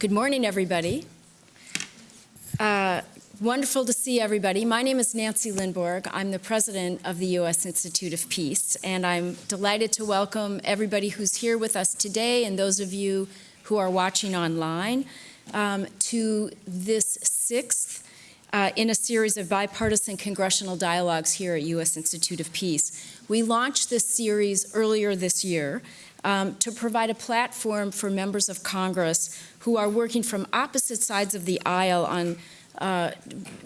Good morning, everybody. Uh, wonderful to see everybody. My name is Nancy Lindborg. I'm the president of the U.S. Institute of Peace, and I'm delighted to welcome everybody who's here with us today and those of you who are watching online um, to this sixth uh, in a series of bipartisan congressional dialogues here at U.S. Institute of Peace. We launched this series earlier this year um, to provide a platform for members of Congress who are working from opposite sides of the aisle on uh,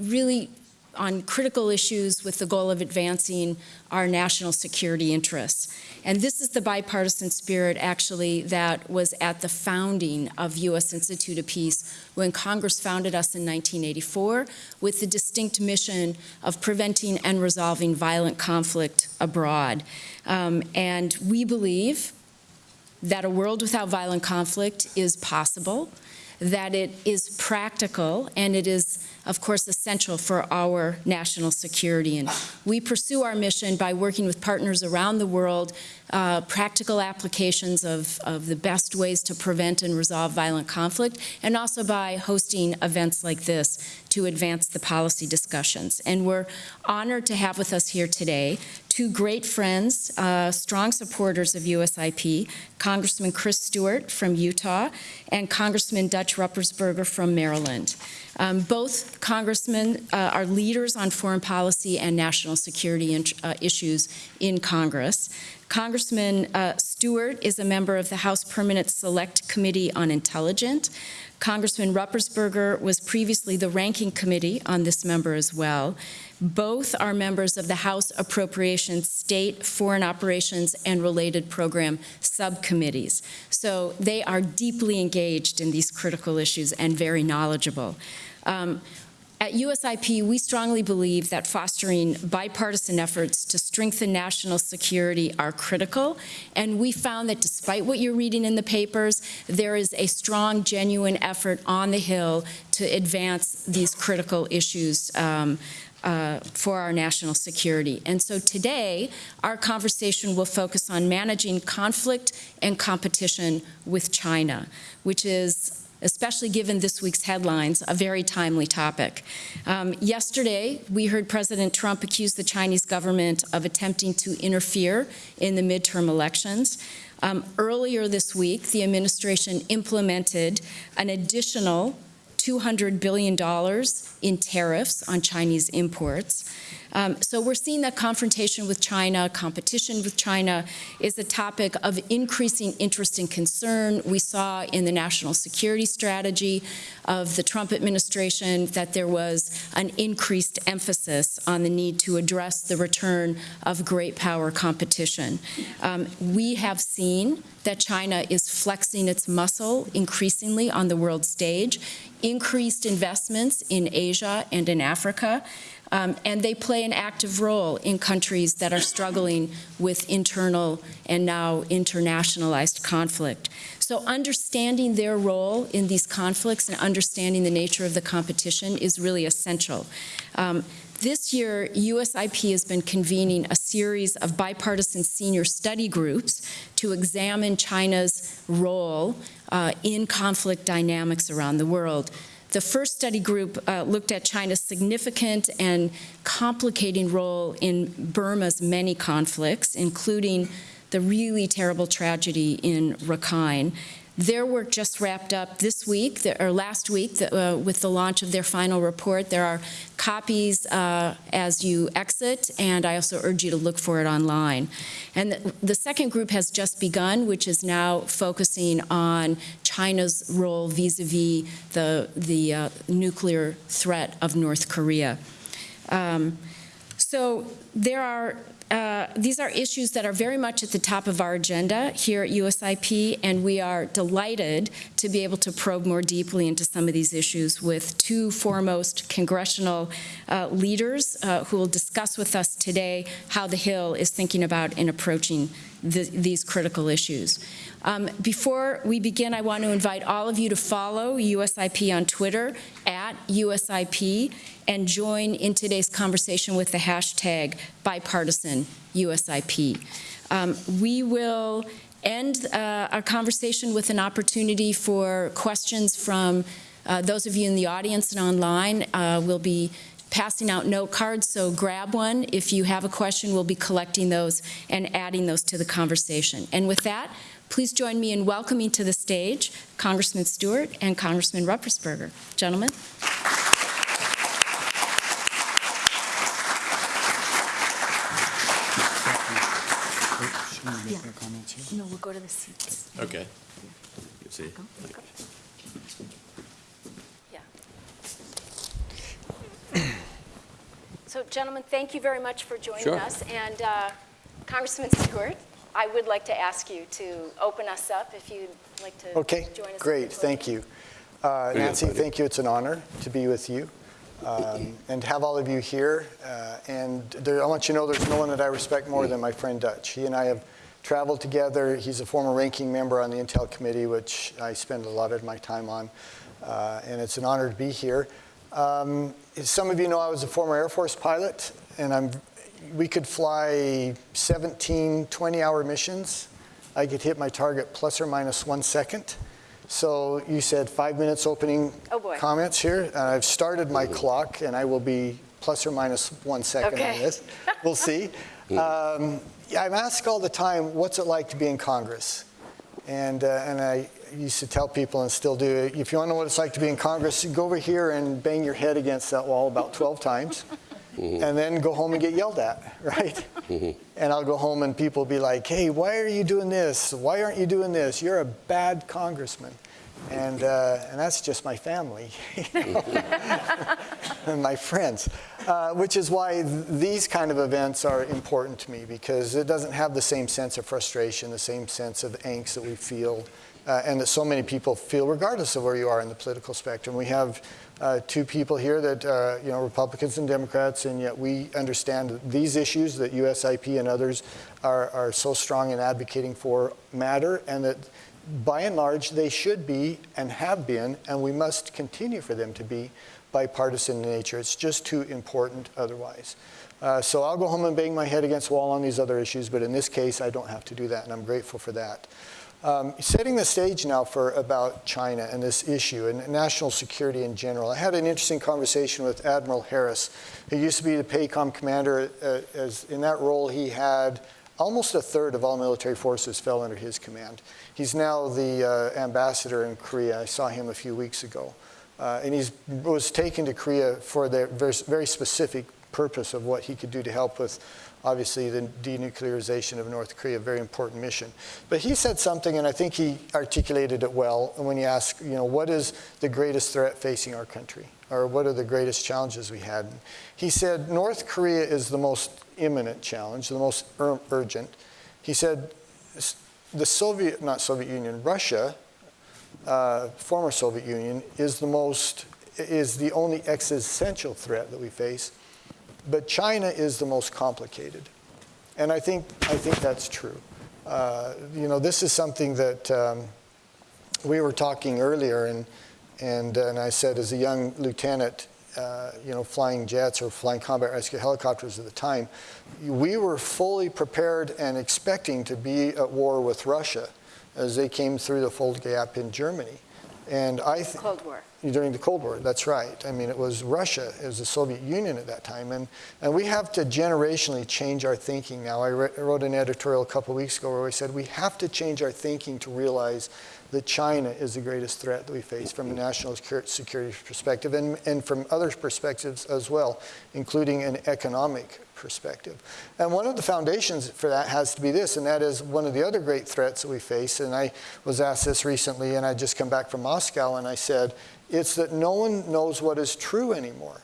really on critical issues with the goal of advancing our national security interests. And this is the bipartisan spirit, actually, that was at the founding of U.S. Institute of Peace when Congress founded us in 1984 with the distinct mission of preventing and resolving violent conflict abroad. Um, and we believe that a world without violent conflict is possible, that it is practical, and it is, of course, essential for our national security. And we pursue our mission by working with partners around the world, uh, practical applications of, of the best ways to prevent and resolve violent conflict, and also by hosting events like this to advance the policy discussions. And we're honored to have with us here today two great friends, uh, strong supporters of USIP, Congressman Chris Stewart from Utah and Congressman Dutch Ruppersberger from Maryland. Um, both congressmen uh, are leaders on foreign policy and national security uh, issues in Congress. Congressman uh, Stewart is a member of the House Permanent Select Committee on Intelligence. Congressman Ruppersberger was previously the ranking committee on this member as well. Both are members of the House Appropriations State Foreign Operations and Related Program subcommittees. So they are deeply engaged in these critical issues and very knowledgeable. Um, at USIP, we strongly believe that fostering bipartisan efforts to strengthen national security are critical, and we found that despite what you're reading in the papers, there is a strong, genuine effort on the Hill to advance these critical issues um, uh, for our national security. And so today, our conversation will focus on managing conflict and competition with China, which is especially given this week's headlines, a very timely topic. Um, yesterday, we heard President Trump accuse the Chinese government of attempting to interfere in the midterm elections. Um, earlier this week, the administration implemented an additional $200 billion in tariffs on Chinese imports. Um, so we're seeing that confrontation with China, competition with China is a topic of increasing interest and concern. We saw in the national security strategy of the Trump administration that there was an increased emphasis on the need to address the return of great power competition. Um, we have seen that China is flexing its muscle increasingly on the world stage, increased investments in Asia and in Africa, um, and they play an active role in countries that are struggling with internal and now internationalized conflict. So understanding their role in these conflicts and understanding the nature of the competition is really essential. Um, this year, USIP has been convening a series of bipartisan senior study groups to examine China's role uh, in conflict dynamics around the world. The first study group uh, looked at China's significant and complicating role in Burma's many conflicts, including the really terrible tragedy in Rakhine. Their work just wrapped up this week, or last week, uh, with the launch of their final report. There are copies uh, as you exit, and I also urge you to look for it online. And the, the second group has just begun, which is now focusing on China's role vis-a-vis -vis the, the uh, nuclear threat of North Korea. Um, so there are uh, these are issues that are very much at the top of our agenda here at USIP, and we are delighted to be able to probe more deeply into some of these issues with two foremost congressional uh, leaders uh, who will discuss with us today how the Hill is thinking about and approaching the, these critical issues. Um, before we begin, I want to invite all of you to follow USIP on Twitter at USIP and join in today's conversation with the hashtag bipartisan USIP. Um, we will end uh, our conversation with an opportunity for questions from uh, those of you in the audience and online. Uh, We'll be passing out note cards, so grab one. If you have a question, we'll be collecting those and adding those to the conversation. And with that, please join me in welcoming to the stage Congressman Stewart and Congressman Ruppersberger. Gentlemen. Should we make our comments here? No, we'll go to the seats. Okay. You see? So, gentlemen, thank you very much for joining Sure. us. And uh, Congressman Stewart, I would like to ask you to open us up if you'd like to Okay, join us. great, thank you. Uh, Nancy, thank you. thank you, it's an honor to be with you um, and have all of you here. Uh, And there, I want you to know there's no one that I respect more than my friend Dutch. He and I have traveled together. He's a former ranking member on the Intel Committee, which I spend a lot of my time on, Uh, and it's an honor to be here. Um, as Some of you know I was a former Air Force pilot, and I'm, we could fly 17 20-hour missions. I could hit my target plus or minus one second. So you said five minutes opening Oh, boy. comments here, and I've started my clock, and I will be plus or minus one second on this. We'll see. Um, I'm asked all the time, what's it like to be in Congress? And, uh, and I used to tell people, and still do, if you want to know what it's like to be in Congress, go over here and bang your head against that wall about 12 times, Mm-hmm. and then go home and get yelled at, right? Mm-hmm. And I'll go home and people will be like, hey, why are you doing this? Why aren't you doing this? You're a bad congressman. And, uh, and that's just my family mm-hmm. and my friends, uh, which is why th- these kind of events are important to me because it doesn't have the same sense of frustration, the same sense of angst that we feel uh, and that so many people feel regardless of where you are in the political spectrum. We have uh, two people here that are, you know, Republicans and Democrats, and yet we understand these issues that USIP and others are, are so strong in advocating for matter, and that by and large they should be and have been, and we must continue for them to be bipartisan in nature. It's just too important otherwise. Uh, so I'll go home and bang my head against the wall on these other issues, but in this case, I don't have to do that, and I'm grateful for that. Um, setting the stage now for about China and this issue and national security in general. I had an interesting conversation with Admiral Harris, who used to be the PACOM commander. Uh, as in that role, he had almost a third of all military forces fell under his command. He's now the uh, ambassador in Korea. I saw him a few weeks ago. Uh, and he was taken to Korea for the very, very specific purpose of what he could do to help with, obviously, the denuclearization of North Korea, a very important mission. But he said something, and I think he articulated it well and when he asked, you know, what is the greatest threat facing our country? Or what are the greatest challenges we had? He said, North Korea is the most imminent challenge, the most ur- urgent. He said, the Soviet, not Soviet Union, Russia, uh, former Soviet Union, is the most, is the only existential threat that we face. But China is the most complicated. And I think, I think that's true. Uh, you know, this is something that um, we were talking earlier, and, and, and I said as a young lieutenant, uh, you know, flying jets or flying combat rescue helicopters at the time, we were fully prepared and expecting to be at war with Russia as they came through the Fulda Gap in Germany. And I Cold War. during the Cold War, that's right. I mean, it was Russia, it was the Soviet Union at that time. And, and we have to generationally change our thinking now. I re- I wrote an editorial a couple of weeks ago where we said we have to change our thinking to realize that China is the greatest threat that we face from a national security perspective and, and from other perspectives as well, including an economic perspective. And one of the foundations for that has to be this, and that is one of the other great threats that we face. And I was asked this recently, and I just come back from Moscow, and I said, it's that no one knows what is true anymore.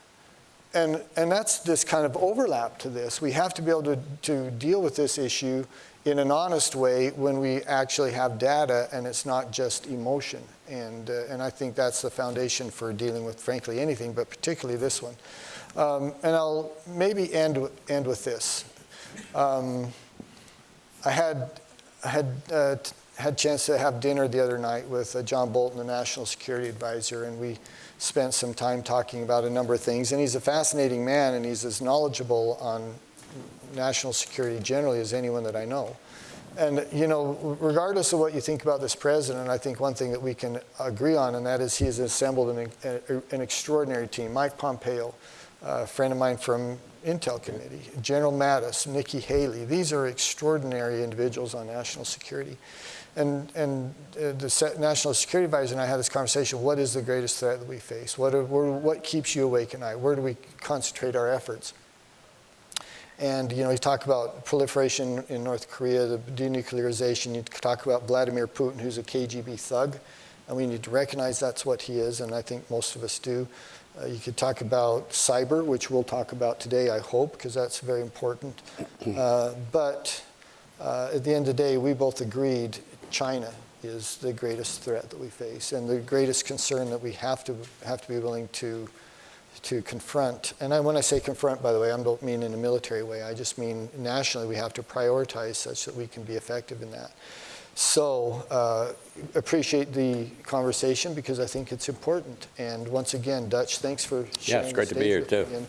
And, and that's this kind of overlap to this. We have to be able to, to deal with this issue in an honest way when we actually have data and it's not just emotion. And, uh, and I think that's the foundation for dealing with, frankly, anything, but particularly this one. Um, and I'll maybe end, end with this. Um, I had, I had, uh, had a chance to have dinner the other night with uh, John Bolton, the National Security Advisor, and we spent some time talking about a number of things. And he's a fascinating man, and he's as knowledgeable on national security generally as anyone that I know. And, you know, regardless of what you think about this president, I think one thing that we can agree on, and that is he has assembled an, an extraordinary team. Mike Pompeo, a friend of mine from Intel Committee, General Mattis, Nikki Haley. These are extraordinary individuals on national security. And, and uh, the National Security Advisor and I had this conversation, what is the greatest threat that we face? What, are, what keeps you awake at night? Where do we concentrate our efforts? And you know, you talk about proliferation in North Korea, the denuclearization. You talk about Vladimir Putin, who's a KGB thug, and we need to recognize that's what he is, and I think most of us do. Uh, you could talk about cyber, which we'll talk about today, I hope, because that's very important. Uh, but uh, at the end of the day, we both agreed China is the greatest threat that we face, and the greatest concern that we have to have to be willing to to confront. And I, when I say confront, by the way, I don't mean in a military way. I just mean nationally we have to prioritize such that we can be effective in that. So uh, appreciate the conversation because I think it's important. And once again, Dutch, thanks for sharing it's great the to be here, with too. me.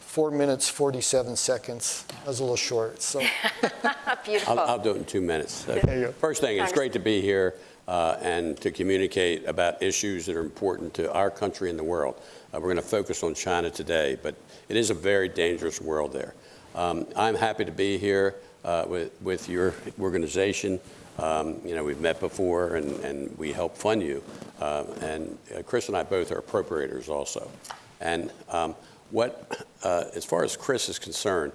Four minutes, 47 seconds. That was a little short. So Beautiful. I'll, I'll do it in two minutes. There you go. First thing, it's great to be here uh, and to communicate about issues that are important to our country and the world. Uh, we're going to focus on China today, but it is a very dangerous world there. Um, I'm happy to be here uh, with, with your organization. Um, you know, we've met before and, and we help fund you. Uh, and uh, Chris and I both are appropriators also. And um, what, uh, as far as Chris is concerned,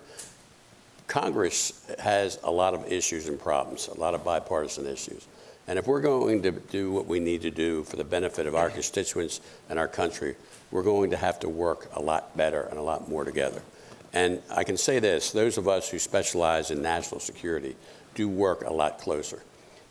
Congress has a lot of issues and problems, a lot of bipartisan issues. And if we're going to do what we need to do for the benefit of our constituents and our country, we're going to have to work a lot better and a lot more together. And I can say this, those of us who specialize in national security do work a lot closer.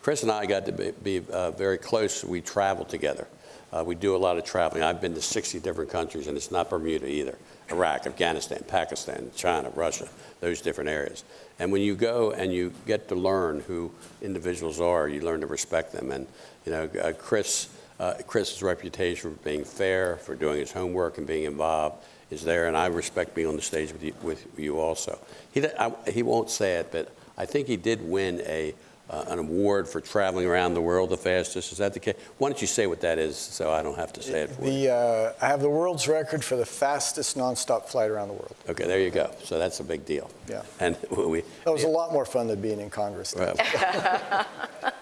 Chris and I got to be, be uh, very close. We travel together. Uh, we do a lot of traveling. I've been to 60 different countries, and it's not Bermuda either. Iraq, Afghanistan, Pakistan, China, Russia, those different areas. And when you go and you get to learn who individuals are, you learn to respect them. And you know, uh, Chris, uh, Chris's reputation for being fair, for doing his homework and being involved is there, and I respect being on the stage with you, with you also. He, I, he won't say it, but I think he did win a uh, an award for traveling around the world the fastest. Is that the case? Why don't you say what that is so I don't have to say it for you? uh, I have the world's record for the fastest nonstop flight around the world. Okay, there you go. So that's a big deal. Yeah. And we, That was a lot more fun than being in Congress. well, yeah,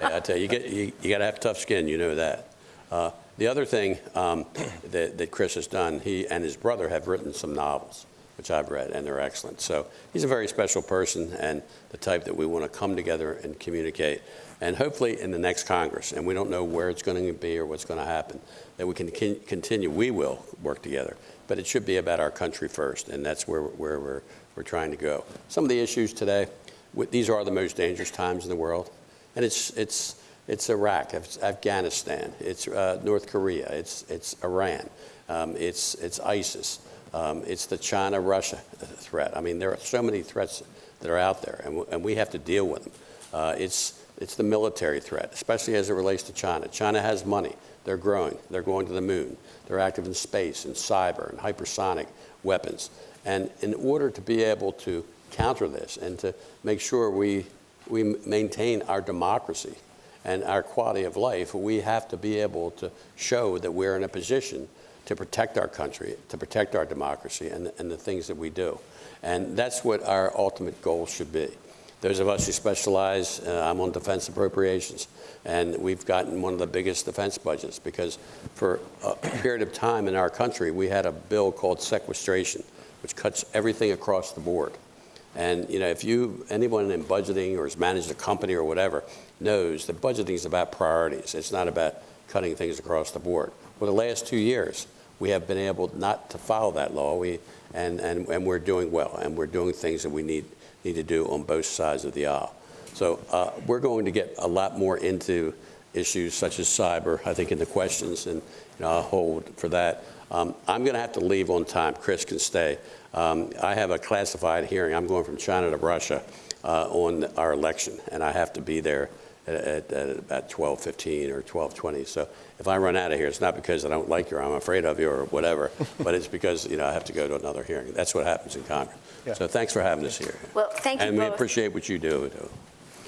I tell you, you, get, you, you got to have tough skin. You know that. Uh, the other thing um, that, that Chris has done, he and his brother have written some novels, which I've read, and they're excellent. So he's a very special person and the type that we want to come together and communicate. And hopefully in the next Congress, and we don't know where it's going to be or what's going to happen, that we can continue, we will work together. But it should be about our country first, and that's where, where we're, we're trying to go. Some of the issues today, these are the most dangerous times in the world. And it's, it's, it's Iraq, it's Afghanistan, it's uh, North Korea, it's, it's Iran, um, it's, it's ISIS, um, it's the China-Russia threat. I mean, there are so many threats that are out there, and, and we have to deal with them. Uh, it's, it's the military threat, especially as it relates to China. China has money. They're growing. They're going to the moon. They're active in space and cyber and hypersonic weapons. And in order to be able to counter this and to make sure we, we maintain our democracy and our quality of life, we have to be able to show that we're in a position to protect our country, to protect our democracy and, and the things that we do. And that's what our ultimate goal should be. Those of us who specialize, uh, I'm on defense appropriations, and we've gotten one of the biggest defense budgets because for a period of time in our country, we had a bill called sequestration, which cuts everything across the board. And you know, if you anyone in budgeting or has managed a company or whatever knows that budgeting is about priorities. It's not about cutting things across the board. For the last two years, we have been able not to follow that law. We and and, and we're doing well, and we're doing things that we need need to do on both sides of the aisle. So uh, we're going to get a lot more into issues such as cyber, I think, in the questions, and you know, I'll hold for that. Um, I'm going to have to leave on time. Chris can stay. Um, I have a classified hearing. I'm going from China to Russia uh, on our election, and I have to be there at, at, at about 12:15 or 12:20. So if I run out of here, it's not because I don't like you or I'm afraid of you or whatever, but it's because you know I have to go to another hearing. That's what happens in Congress. Yeah. So thanks for having us here. Well, thank you And we appreciate what you do.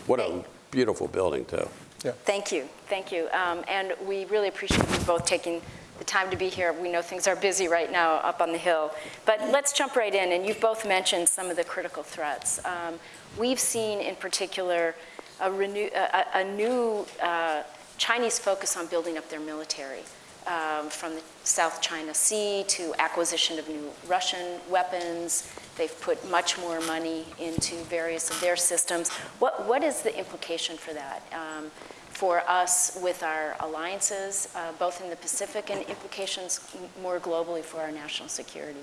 What a, beautiful building, too. Yeah. Thank you, thank you. Um, And we really appreciate you both taking the time to be here. We know things are busy right now up on the Hill. But let's jump right in, and you've both mentioned some of the critical threats. Um, We've seen in particular a renew, a, a- new uh, Chinese focus on building up their military, um, from the South China Sea to acquisition of new Russian weapons. They've put much more money into various of their systems. What, what is the implication for that? Um, for us with our alliances, uh, both in the Pacific and implications more globally for our national security?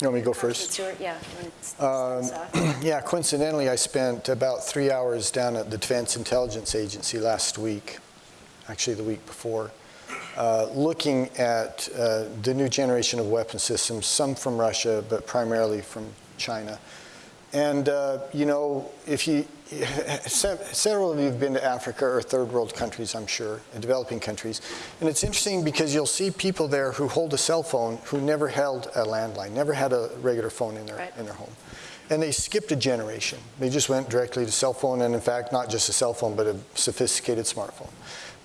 You want me to go first? Stewart, yeah. you wanna s- start us off? Yeah, coincidentally, I spent about three hours down at the Defense Intelligence Agency last week, actually the week before, uh, looking at uh, the new generation of weapon systems, some from Russia, but primarily from China. And, uh, you know, if you, several of you have been to Africa or third world countries, I'm sure, and developing countries. And it's interesting because you'll see people there who hold a cell phone who never held a landline, never had a regular phone in their, Right. in their home. And they skipped a generation. They just went directly to cell phone, and in fact, not just a cell phone, but a sophisticated smartphone.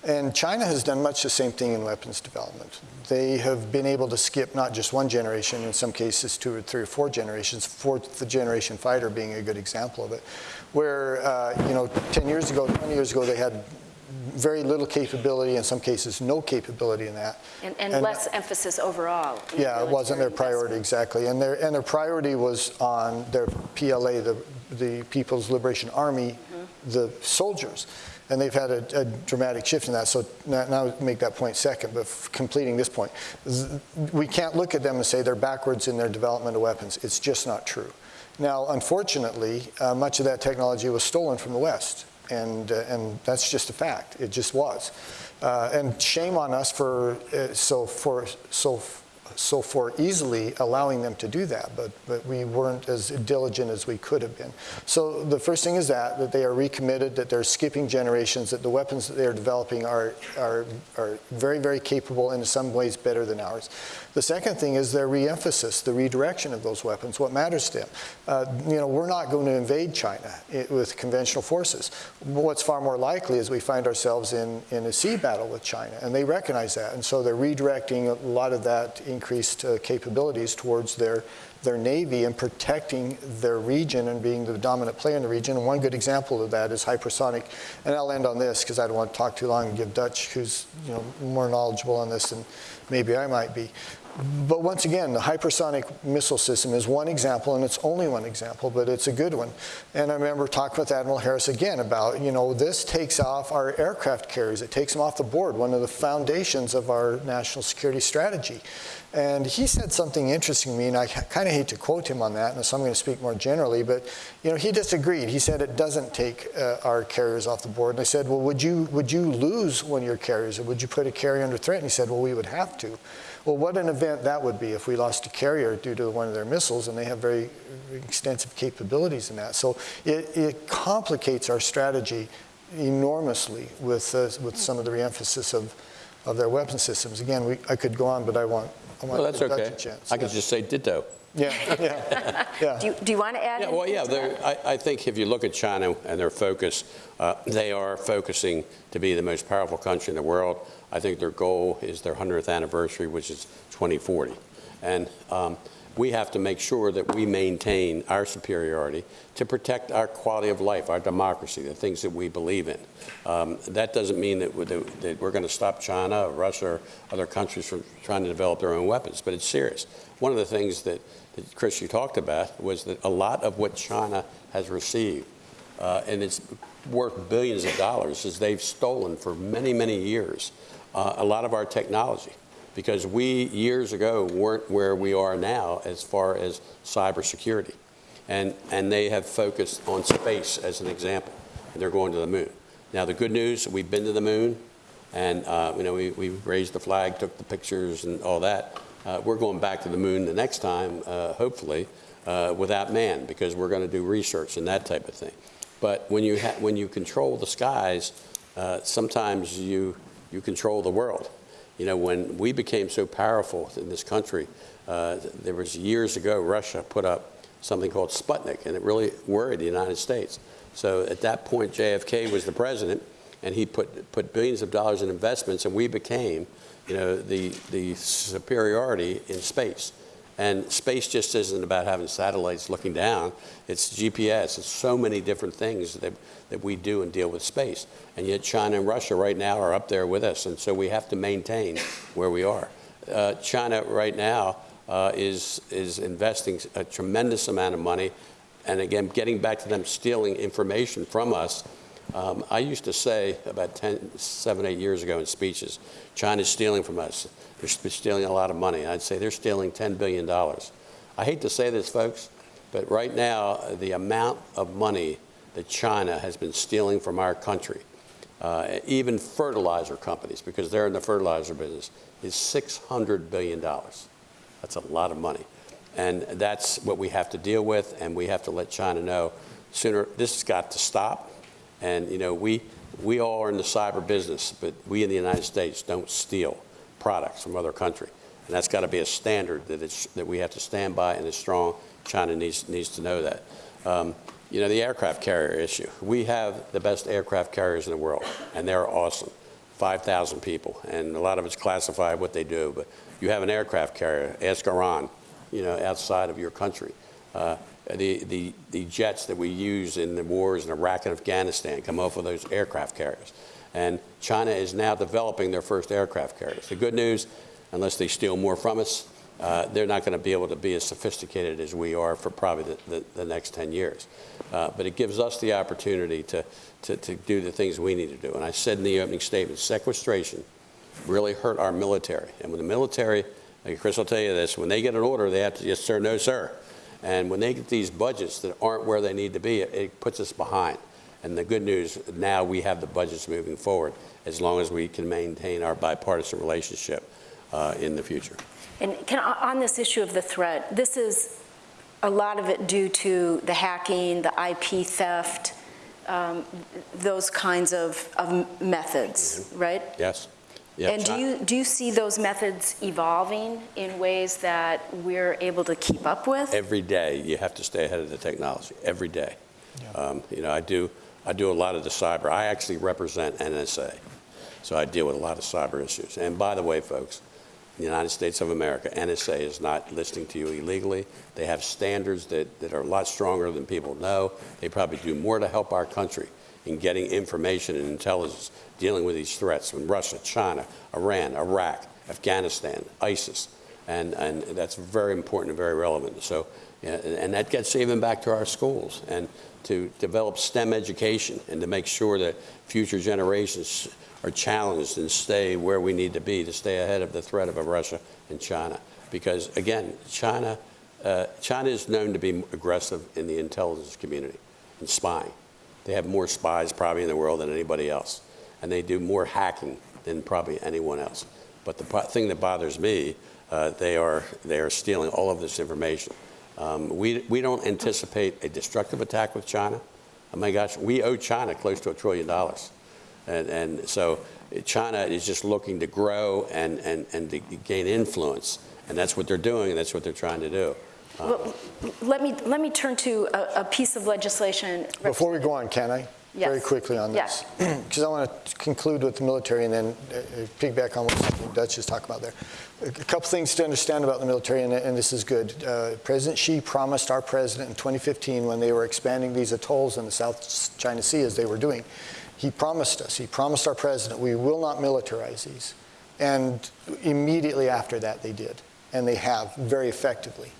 And China has done much the same thing in weapons development. They have been able to skip not just one generation, in some cases two or three or four generations, fourth generation fighter being a good example of it, where, uh, you know, 10 years ago, 20 years ago, they had very little capability, in some cases no capability in that. And, and less emphasis overall. Yeah, it wasn't their priority, exactly. And their, and their priority was on their PLA, the, the People's Liberation Army, the soldiers. And they've had a, a dramatic shift in that. So now, make that point second, but f- completing this point. We can't look at them and say they're backwards in their development of weapons. It's just not true. Now, unfortunately, uh, much of that technology was stolen from the West. And, uh, and that's just a fact. It just was. Uh, and shame on us for, uh, so for, so so for easily allowing them to do that, but, but we weren't as diligent as we could have been. So the first thing is that, that they are recommitted, that they're skipping generations, that the weapons that they're developing are, are, are very, very capable and in some ways better than ours. The second thing is their re-emphasis, the redirection of those weapons, what matters to them. Uh, you know, we're not going to invade China i with conventional forces. What's far more likely is we find ourselves in, in a sea battle with China, and they recognize that, and so they're redirecting a lot of that increased uh, capabilities towards their, their Navy and protecting their region and being the dominant player in the region. And one good example of that is hypersonic. And I'll end on this because I don't want to talk too long and give Dutch, who's you know, more knowledgeable on this than maybe I might be. But once again, the hypersonic missile system is one example, and it's only one example, but it's a good one. And I remember talking with Admiral Harris again about, you know, this takes off our aircraft carriers. It takes them off the board, one of the foundations of our national security strategy. And he said something interesting to me, and I kind of hate to quote him on that, and so I'm going to speak more generally, but, you know, he disagreed. He said it doesn't take uh, our carriers off the board. And I said, well, would you, would you lose one of your carriers, or would you put a carrier under threat? And he said, well, we would have to. Well, what an event that would be if we lost a carrier due to one of their missiles, and they have very extensive capabilities in that. So it, it complicates our strategy enormously with, uh, with some of the reemphasis of, of their weapon systems. Again, we, I could go on, but I want, I want Well, that's okay. a chance. I could just say ditto. Yeah, yeah, yeah. Do you, do you want to add? Yeah, well, yeah, to that? I, I think if you look at China and their focus, uh, they are focusing to be the most powerful country in the world. I think their goal is their 100th anniversary, which is 2040. And um, we have to make sure that we maintain our superiority to protect our quality of life, our democracy, the things that we believe in. Um, That doesn't mean that we're, that we're going to stop China or Russia or other countries from trying to develop their own weapons, but it's serious. One of the things that, that Chris, you talked about was that a lot of what China has received, uh, and it's worth billions of dollars, is they've stolen for many, many years uh, a lot of our technology because we years ago weren't where we are now as far as cybersecurity. And, and they have focused on space as an example, and they're going to the moon. Now, the good news, we've been to the moon, and uh, you know, we, we raised the flag, took the pictures and all that. Uh, we're going back to the moon the next time, uh, hopefully, uh, without man, because we're going to do research and that type of thing. But when you, when you control the skies, uh, sometimes you, you control the world. You know, when we became so powerful in this country, uh, there was years ago, Russia put up something called Sputnik, and it really worried the United States. So at that point, JFK was the president, and he put, put billions of dollars in investments, and we became, you know, the, the superiority in space. And space just isn't about having satellites looking down. It's GPS. It's so many different things that, that we do and deal with space. And yet China and Russia right now are up there with us. And so we have to maintain where we are. Uh, China right now uh, is, is investing a tremendous amount of money. And again, getting back to them stealing information from us, um, I used to say about 10, seven, eight years ago in speeches, China's stealing from us. They're stealing a lot of money. I'd say they're stealing $10 billion. I hate to say this, folks, but right now, the amount of money that China has been stealing from our country, uh, even fertilizer companies, because they're in the fertilizer business, is $600 billion. That's a lot of money. And that's what we have to deal with, and we have to let China know sooner, this has got to stop. And, you know, we, we all are in the cyber business, but we in the United States don't steal products from other country. And that's got to be a standard that, it's, that we have to stand by and is strong. China needs, needs to know that. Um, you know, the aircraft carrier issue. We have the best aircraft carriers in the world, and they're awesome. 5,000 people, and a lot of it's classified what they do, but you have an aircraft carrier, ask Iran, you know, outside of your country. Uh, the, the, the jets that we use in the wars in Iraq and Afghanistan come off of those aircraft carriers. And China is now developing their first aircraft carriers. The good news, unless they steal more from us, uh, they're not going to be able to be as sophisticated as we are for probably the, the, the next 10 years. Uh, but it gives us the opportunity to, to, to do the things we need to do. And I said in the opening statement, sequestration really hurt our military. And when the military, like Chris will tell you this, when they get an order, they have to, yes sir, no sir. And when they get these budgets that aren't where they need to be, it, it puts us behind. And the good news, now we have the budgets moving forward as long as we can maintain our bipartisan relationship uh, in the future. And can, on this issue of the threat, this is a lot of it due to the hacking, the IP theft, um, those kinds of, of methods, right? Yes. Yeah, And do you, do you see those methods evolving in ways that we're able to keep up with? Every day, you have to stay ahead of the technology, every day. Um, You know, I do, I do a lot of the cyber. I actually represent NSA, so I deal with a lot of cyber issues. And by the way, folks, the United States of America, NSA is not listening to you illegally. They have standards that, that are a lot stronger than people know. They probably do more to help our country in getting information and intelligence, dealing with these threats from Russia, China, Iran, Iraq, Afghanistan, ISIS. And, and that's very important and very relevant. So, and that gets even back to our schools and to develop STEM education and to make sure that future generations are challenged and stay where we need to be to stay ahead of the threat of Russia and China. Because again, China, uh, China is known to be aggressive in the intelligence community and spying. They have more spies probably in the world than anybody else. And they do more hacking than probably anyone else. But the thing that bothers me, uh, they, are, they are stealing all of this information. Um, we, we don't anticipate a destructive attack with China. Oh my gosh, we owe China close to a trillion dollars. And, and so China is just looking to grow and, and, and to gain influence. And that's what they're doing, and that's what they're trying to do. Well, Let me, let me turn to a, a piece of legislation. Before we go on, can I? Very quickly on this. Because I want to conclude with the military and then uh, uh, piggyback on what Dutch just talked about there. A couple things to understand about the military, and, and this is good. Uh, President Xi promised our president in 2015 when they were expanding these atolls in the South China Sea as they were doing, he promised us, he promised our president, we will not militarize these. And immediately after that, they did. And they have very effectively.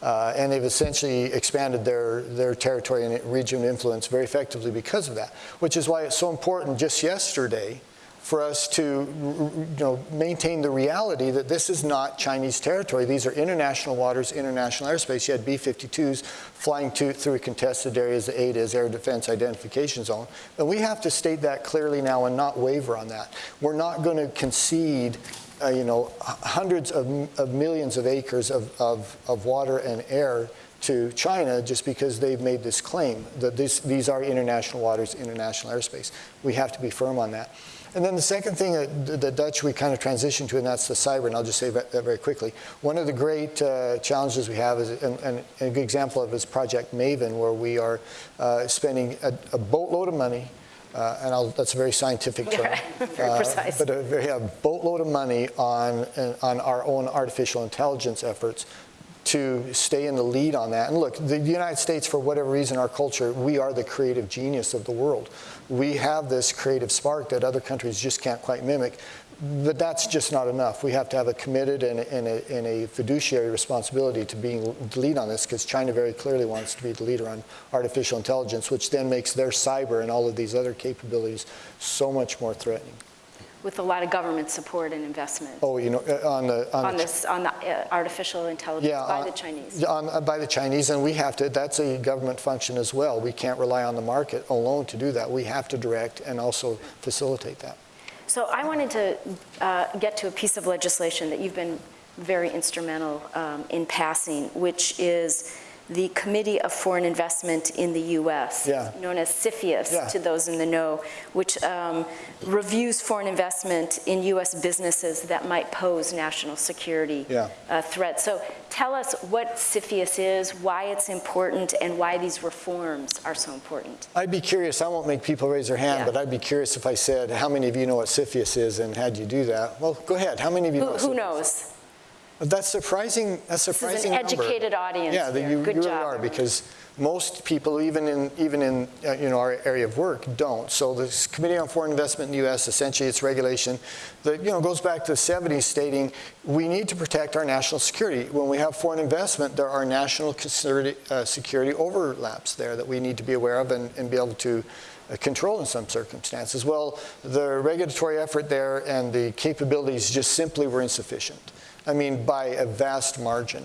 Uh, and they've essentially expanded their, their territory and region influence very effectively because of that, which is why it's so important just yesterday for us to you know, maintain the reality that this is not Chinese territory. These are international waters, international airspace. You had B-52s flying to, through contested areas, the ADIZ, Air Defense Identification Zone. And we have to state that clearly now and not waver on that. We're not going to concede uh, you know, hundreds of, of millions of acres of, of, of water and air to China just because they've made this claim that this, these are international waters, international airspace. We have to be firm on that. And then the second thing that the- Dutch, we kind of transitioned to, and that's the cyber, and I'll just say that that very quickly. One of the great uh, challenges we have is, and, and a good example of is Project Maven, where we are uh, spending a, a boatload of money, uh, and I'll, that's a very scientific term. Very uh, precise. But a very a boatload of money on, on our own artificial intelligence efforts to stay in the lead on that. And look, the United States, for whatever reason, our culture, we are the creative genius of the world. We have this creative spark that other countries just can't quite mimic. But that's just not enough. We have to have a committed and, and, a, and a fiduciary responsibility to being the lead on this because China very clearly wants to be the leader on artificial intelligence, which then makes their cyber and all of these other capabilities so much more threatening. With a lot of government support and investment Oh, you know, uh, on the on, on the, this, on the uh, artificial intelligence yeah, by on- the Chinese. On, uh, by the Chinese, and we have to. That's a government function as well. We can't rely on the market alone to do that. We have to direct and also facilitate that. So I wanted to uh, get to a piece of legislation that you've been very instrumental um, in passing, which is the Committee of Foreign Investment in the U.S., Yeah. known as CFIUS Yeah. to those in the know, which um, reviews foreign investment in U.S. businesses that might pose national security Yeah. uh, threats. So tell us what CFIUS is, why it's important, and why these reforms are so important. I'd be curious. I won't make people raise their hand, but I'd be curious if I said, "How many of you know what CFIUS is?" and had you do that. Well, go ahead. How many of you Who know? who CFIUS knows? That's surprising. That's This is an surprising. number. educated audience Yeah, that here. you, you really job. are because most people, even in even in uh, you know our area of work, don't. So this Committee on Foreign Investment in the U.S. essentially its regulation that you know goes back to the 70s, stating we need to protect our national security. When we have foreign investment, there are national security, uh, security overlaps there that we need to be aware of and, and be able to uh, control in some circumstances. Well, the regulatory effort there and the capabilities just simply were insufficient. I mean, by a vast margin.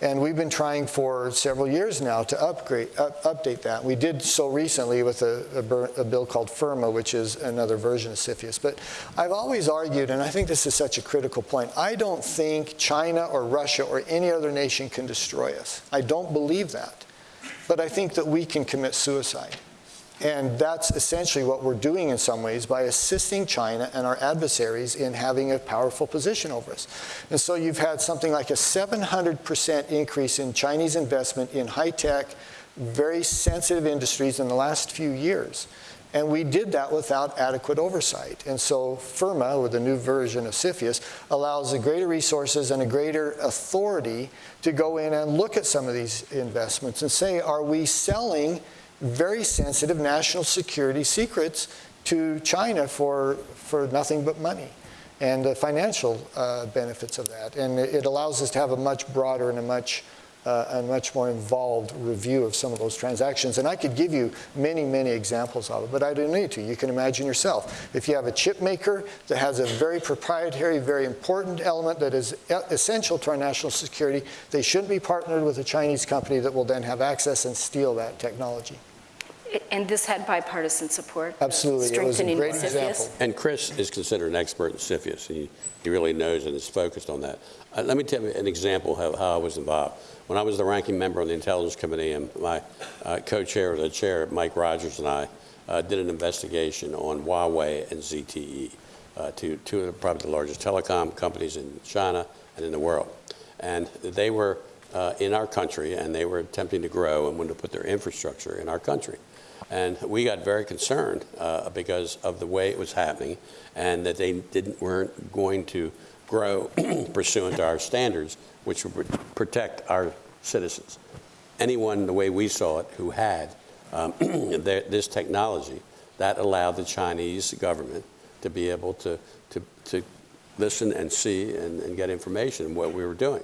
And we've been trying for several years now to upgrade, up, update that. We did so recently with a, a, a bill called FIRRMA, which is another version of CFIUS. But I've always argued, and I think this is such a critical point, I don't think China or Russia or any other nation can destroy us. I don't believe that. But I think that we can commit suicide. And that's essentially what we're doing in some ways by assisting China and our adversaries in having a powerful position over us. And so you've had something like a 700% increase in Chinese investment in high tech, very sensitive industries in the last few years. And we did that without adequate oversight. And so FIRRMA, or the new version of CFIUS, allows a greater resources and a greater authority to go in and look at some of these investments and say, are we selling very sensitive national security secrets to China for, for nothing but money and the financial uh, benefits of that. And it it allows us to have a much broader and a much, uh, a much more involved review of some of those transactions. And I could give you many, many examples of it, but I don't need to. You can imagine yourself. If you have a chip maker that has a very proprietary, very important element that is essential to our national security, they shouldn't be partnered with a Chinese company that will then have access and steal that technology. And this had bipartisan support? Absolutely. It was a strengthening great of CFIUS? example. And Chris is considered an expert in CFIUS. He, he really knows and is focused on that. Uh, let me tell you an example of how I was involved. When I was the ranking member on the Intelligence Committee, and my uh, co-chair, the chair, Mike Rogers, and I uh, did an investigation on Huawei and ZTE, uh, two, two of the, probably the largest telecom companies in China and in the world. And they were uh, in our country, and they were attempting to grow and wanted to put their infrastructure in our country. And we got very concerned uh, because of the way it was happening and that they didn't, weren't going to grow pursuant to our standards, which would protect our citizens. Anyone, the way we saw it, who had um, this technology, that allowed the Chinese government to be able to, to, to listen and see and, and get information on what we were doing.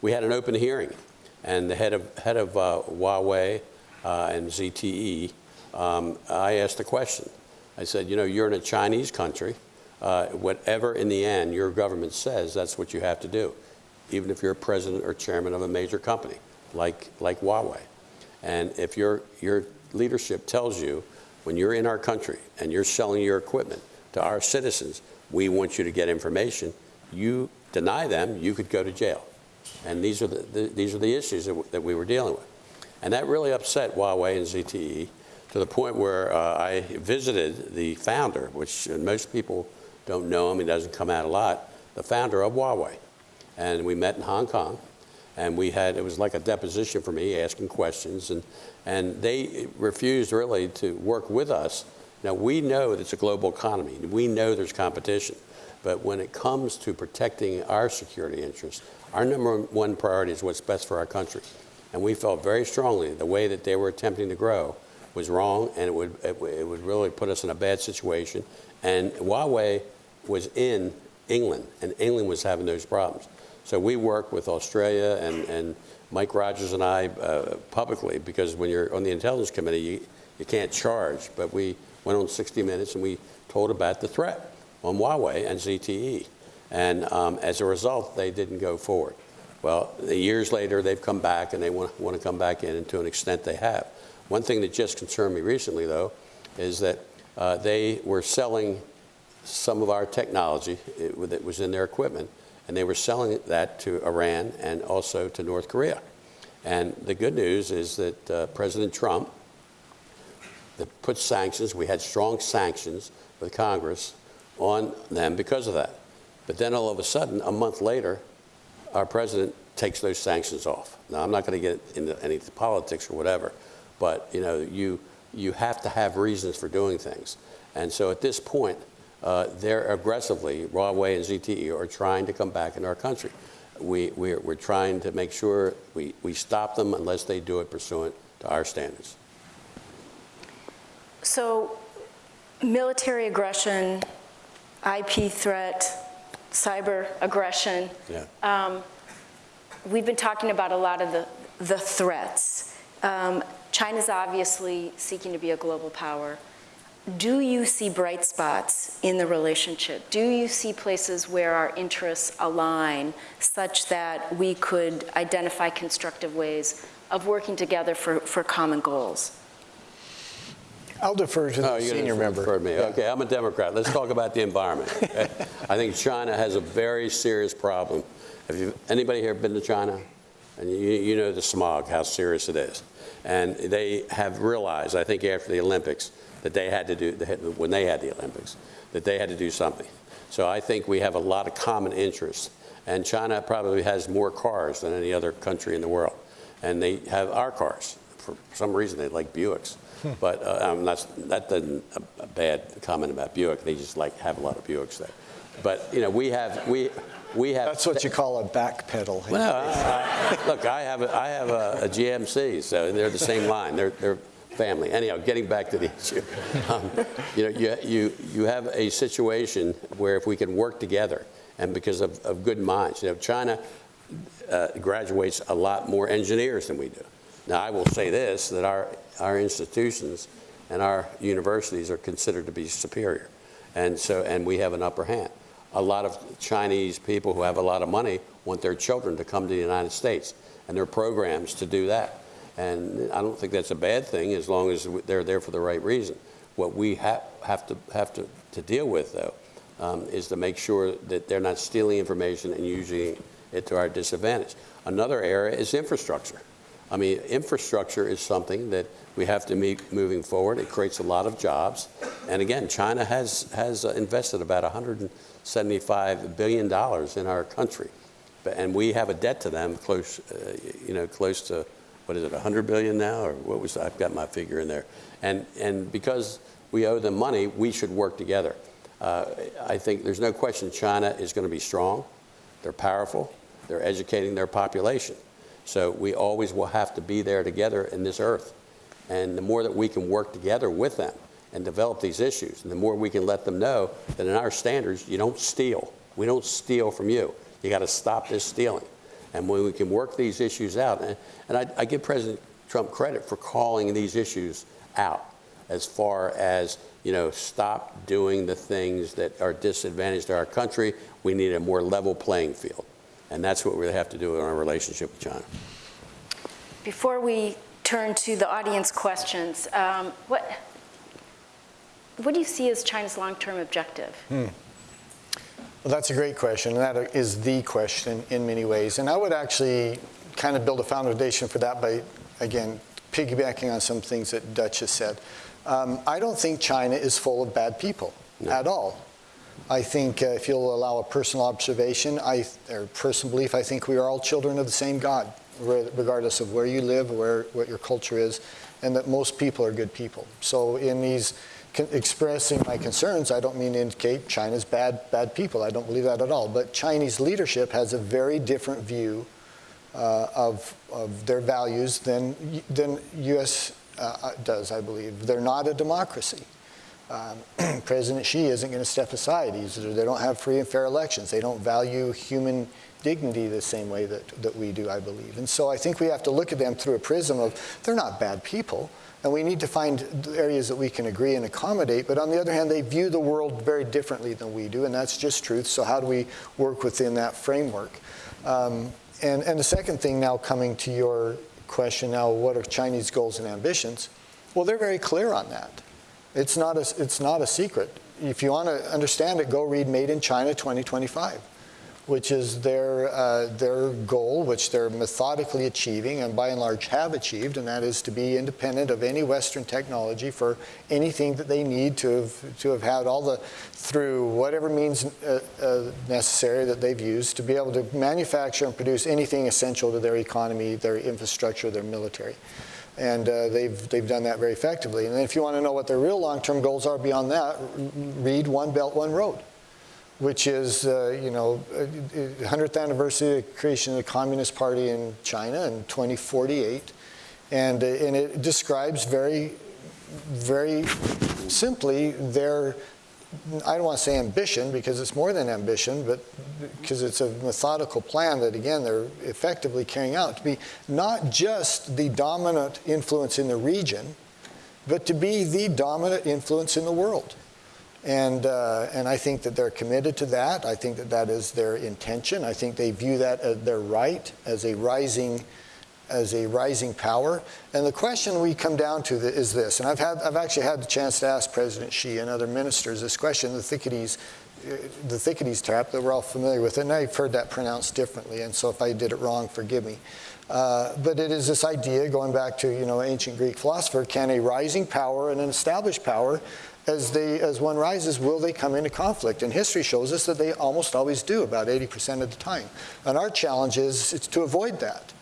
We had an open hearing, and the head of, head of uh, Huawei uh, and ZTE, um, I asked a question. I said, you know, you're in a Chinese country. Uh, whatever in the end your government says, that's what you have to do, even if you're president or chairman of a major company like, like Huawei. And if your, your leadership tells you when you're in our country and you're selling your equipment to our citizens, we want you to get information, you deny them, you could go to jail. And these are the, the, these are the issues that, that we were dealing with. And that really upset Huawei and ZTE to the point where uh, I visited the founder, which uh, most people don't know him, he doesn't come out a lot, the founder of Huawei. And we met in Hong Kong, and we had, it was like a deposition for me, asking questions, and, and they refused really to work with us. Now, we know that it's a global economy, we know there's competition, but when it comes to protecting our security interests, our number one priority is what's best for our country. And we felt very strongly the way that they were attempting to grow was wrong, and it would, it it would really put us in a bad situation. And Huawei was in England, and England was having those problems. So we worked with Australia and, and Mike Rogers and I uh, publicly, because when you're on the Intelligence Committee, you, you can't charge. But we went on 60 Minutes and we told about the threat on Huawei and ZTE. And um, as a result, they didn't go forward. Well, years later, they've come back and they want, want to come back in, and to an extent they have. One thing that just concerned me recently, though, is that uh, they were selling some of our technology that was in their equipment, and they were selling that to Iran and also to North Korea. And the good news is that uh, President Trump that put sanctions, we had strong sanctions with Congress on them because of that. But then all of a sudden, a month later, our president takes those sanctions off. Now, I'm not going to get into any politics or whatever, but you know, you you have to have reasons for doing things. And so at this point, uh, they're aggressively, Huawei and ZTE are trying to come back in our country. We, we're, we're trying to make sure we, we stop them unless they do it pursuant to our standards. So military aggression, IP threat, cyber aggression, Yeah. um, we've been talking about a lot of the, the threats. Um, China's obviously seeking to be a global power. Do you see bright spots in the relationship? Do you see places where our interests align such that we could identify constructive ways of working together for, for common goals? I'll defer to Oh, the you're senior gonna member. refer to me. Okay, I'm a Democrat. Let's talk about the environment. okay? I think China has a very serious problem. Have you, anybody here been to China? And you, you know the smog, how serious it is. And they have realized, I think after the Olympics, that they had to do, when they had the Olympics, that they had to do something. So I think we have a lot of common interests. And China probably has more cars than any other country in the world. And they have our cars. For some reason, they like Buicks. But uh, um, that's, that doesn't a, a bad comment about Buick. They just like have a lot of Buicks there. But you know, we have we we have. That's what you call a backpedal. Well, I, I, look, I have a, I have a, a GMC, so they're the same line. They're they're family. Anyhow, getting back to the issue, um, you know, you you you have a situation where if we can work together, and because of, of good minds, you know, China uh, graduates a lot more engineers than we do. Now, I will say this, that our, our institutions and our universities are considered to be superior. And so, and we have an upper hand. A lot of Chinese people who have a lot of money want their children to come to the United States, and there are programs to do that. And I don't think that's a bad thing as long as they're there for the right reason. What we ha have to have to, to deal with, though, um, is to make sure that they're not stealing information and using it to our disadvantage. Another area is infrastructure. I mean, infrastructure is something that we have to meet moving forward. It creates a lot of jobs. And again, China has, has uh, invested about $175 billion in our country. And we have a debt to them close, uh, you know, close to, what is it, 100 billion now? Or what was, I've got my figure in there. And, and because we owe them money, we should work together. Uh, I think there's no question China is going to be strong. They're powerful. They're educating their population. So we always will have to be there together in this earth. And the more that we can work together with them and develop these issues, and the more we can let them know that in our standards, you don't steal. We don't steal from you. You got to stop this stealing. And when we can work these issues out, and, and I, I give President Trump credit for calling these issues out as far as, you know, stop doing the things that are disadvantage to our country. We need a more level playing field. And that's what we have to do in our relationship with China. Before we turn to the audience questions, um, what, what do you see as China's long-term objective? Well, that's a great question, and that is the question in many ways. And I would actually kind of build a foundation for that by, again, piggybacking on some things that Dutch has said. Um, I don't think China is full of bad people at all. I think uh, if you'll allow a personal observation, I, or personal belief, I think we are all children of the same God, re- regardless of where you live, where what your culture is, and that most people are good people. So in these con- expressing my concerns, I don't mean to indicate China's bad bad people. I don't believe that at all. But Chinese leadership has a very different view uh, of of their values than than U.S. Uh, does. I believe they're not a democracy. Um, President Xi isn't going to step aside. He's, they don't have free and fair elections. They don't value human dignity the same way that, that we do, I believe. And so I think we have to look at them through a prism of they're not bad people. And we need to find areas that we can agree and accommodate. But on the other hand, they view the world very differently than we do, and that's just truth. So how do we work within that framework? Um, and, and the second thing now coming to your question now, what are Chinese goals and ambitions? Well, they're very clear on that. It's not a, it's not a secret. If you want to understand it, go read Made in China 2025, which is their, uh, their goal, which they're methodically achieving and by and large have achieved, and that is to be independent of any Western technology for anything that they need to have, to have had all the, through whatever means uh, uh, necessary that they've used to be able to manufacture and produce anything essential to their economy, their infrastructure, their military. And uh, they've, they've done that very effectively. And if you want to know what their real long-term goals are beyond that, read One Belt, One Road, which is, uh, you know, 100th anniversary of the creation of the Communist Party in China in 2048. And, uh, and it describes very, very simply their I don't want to say ambition because it's more than ambition, but because it's a methodical plan that, again, they're effectively carrying out to be not just the dominant influence in the region, but to be the dominant influence in the world. And, uh, and I think that they're committed to that. I think that that is their intention. I think they view that as their right as a rising as a rising power. And the question we come down to is this, and I've, had, I've actually had the chance to ask President Xi and other ministers this question, the Thucydides, the Thucydides trap, that we're all familiar with and I've heard that pronounced differently, and so if I did it wrong, forgive me. Uh, but it is this idea, going back to you know ancient Greek philosopher, can a rising power and an established power as, they, as one rises, will they come into conflict? And history shows us that they almost always do, about 80% of the time. And our challenge is, is to avoid that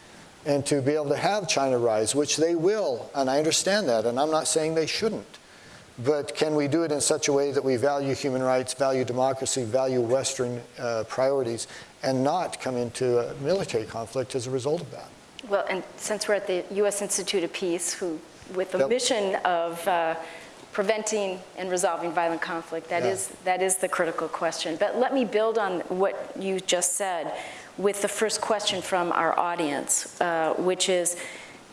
and to be able to have China rise, which they will, and I understand that, and I'm not saying they shouldn't. But can we do it in such a way that we value human rights, value democracy, value Western uh, priorities, and not come into a military conflict as a result of that? Well, and since we're at the U.S. Institute of Peace, who, with the Yep. mission of uh, preventing and resolving violent conflict, that Yeah. is that is the critical question. But let me build on what you just said with the first question from our audience, uh, which is,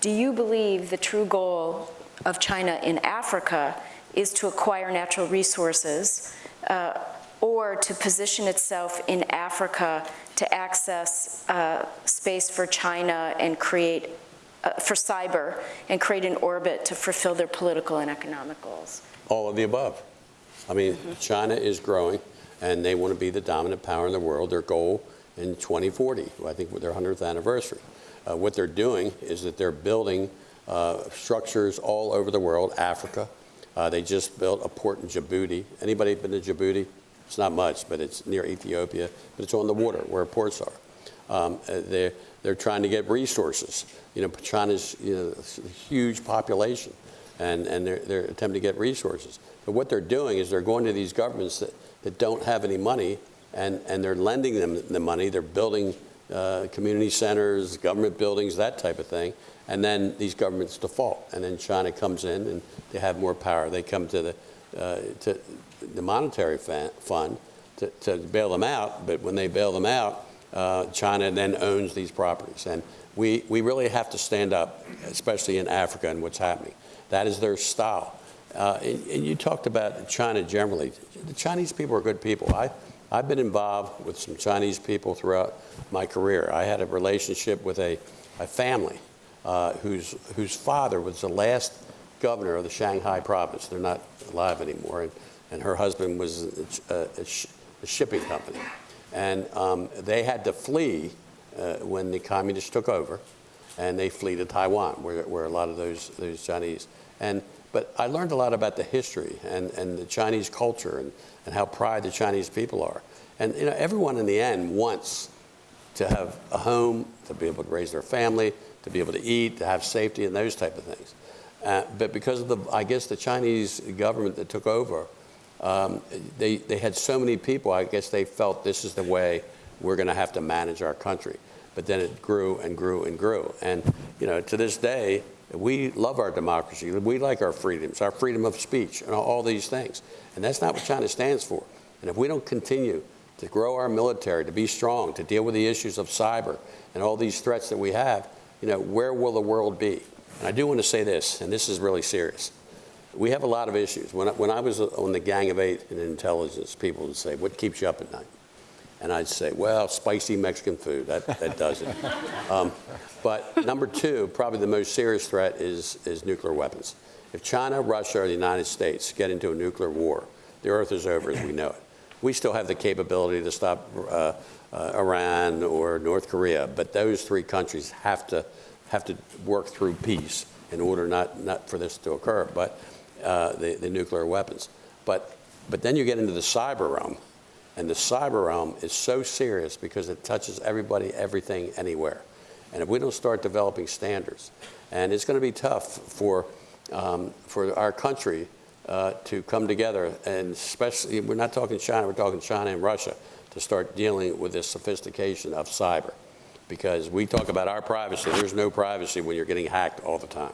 do you believe the true goal of China in Africa is to acquire natural resources uh, or to position itself in Africa to access uh, space for China and create, uh, for cyber, and create an orbit to fulfill their political and economic goals? All of the above. I mean, China is growing, and they want to be the dominant power in the world. Their goal in 2040, I think with their 100th anniversary. Uh, what they're doing is that they're building uh, structures all over the world, Africa. Uh, they just built a port in Djibouti. Anybody been to Djibouti? It's not much, but it's near Ethiopia, but it's on the water where ports are. Um, uh, they're, they're trying to get resources. You know, China's you know, huge population, and, and they're, they're attempting to get resources. But what they're doing is they're going to these governments that, that don't have any money, and, and they're lending them the money. They're building uh, community centers, government buildings, that type of thing. And then these governments default, and then China comes in, and they have more power. They come to the, uh, to the monetary fund to, to bail them out, but when they bail them out, uh, China then owns these properties. And we, we really have to stand up, especially in Africa and what's happening. That is their style. Uh, and, and you talked about China generally. The Chinese people are good people. I, I've been involved with some Chinese people throughout my career. I had a relationship with a, a family uh, whose, whose father was the last governor of the Shanghai province. They're not alive anymore. And, and her husband was a, a, a shipping company. And um, they had to flee when the communists took over. and they flee to Taiwan, where, where a lot of those, those Chinese. And, but I learned a lot about the history and, and the Chinese culture and, and how proud the Chinese people are. And you know, everyone in the end wants to have a home, to be able to raise their family, to be able to eat, to have safety and those type of things. Uh, but because of the, I guess, the Chinese government that took over, um, they, they had so many people, I guess they felt this is the way we're going to have to manage our country. But then it grew and grew and grew. And, you know, to this day, we love our democracy. We like our freedoms, our freedom of speech, and all these things. And that's not what China stands for. And if we don't continue to grow our military, to be strong, to deal with the issues of cyber and all these threats that we have, you know, where will the world be? And I do want to say this, and this is really serious. We have a lot of issues. When I, when I was on the Gang of Eight in intelligence, people would say, what keeps you up at night? And I'd say, well, spicy Mexican food, that, that does it. um, but number two, probably the most serious threat is, is nuclear weapons. If China, Russia, or the United States get into a nuclear war, the earth is over as we know it. We still have the capability to stop uh, uh, Iran or North Korea, but those three countries have to, have to work through peace in order not, not for this to occur, but uh, the, the nuclear weapons. But, but then you get into the cyber realm, and the cyber realm is so serious because it touches everybody, everything, anywhere. And if we don't start developing standards, and it's going to be tough for, um, for our country uh, to come together, and especially, we're not talking China, we're talking China and Russia, to start dealing with this sophistication of cyber. Because we talk about our privacy, there's no privacy when you're getting hacked all the time.